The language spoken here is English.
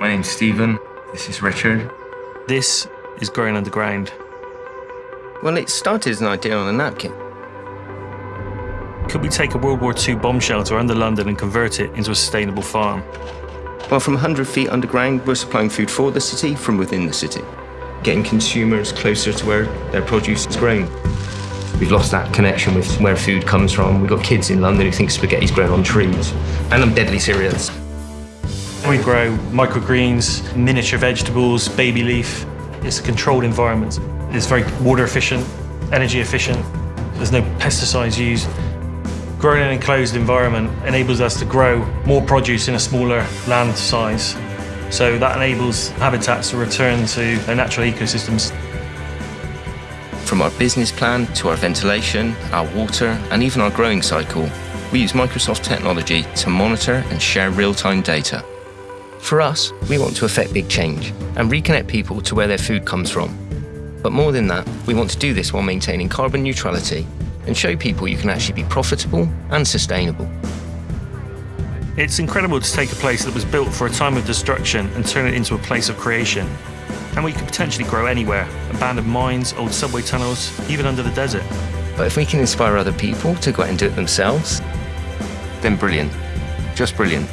My name's Stephen. This is Richard. This is growing underground. Well, it started as an idea on a napkin. Could we take a World War II bomb shelter under London and convert it into a sustainable farm? Well, from 100 feet underground, we're supplying food for the city from within the city, getting consumers closer to where their produce is grown. We've lost that connection with where food comes from. We've got kids in London who think spaghetti's grown on trees. And I'm deadly serious. We grow microgreens, miniature vegetables, baby leaf. It's a controlled environment. It's very water efficient, energy efficient. There's no pesticides used. Growing in an enclosed environment enables us to grow more produce in a smaller land size. So that enables habitats to return to their natural ecosystems. From our business plan to our ventilation, our water, and even our growing cycle, we use Microsoft technology to monitor and share real-time data. For us, we want to affect big change and reconnect people to where their food comes from. But more than that, we want to do this while maintaining carbon neutrality and show people you can actually be profitable and sustainable. It's incredible to take a place that was built for a time of destruction and turn it into a place of creation. And we could potentially grow anywhere abandoned mines, old subway tunnels, even under the desert. But if we can inspire other people to go out and do it themselves, then brilliant. Just brilliant.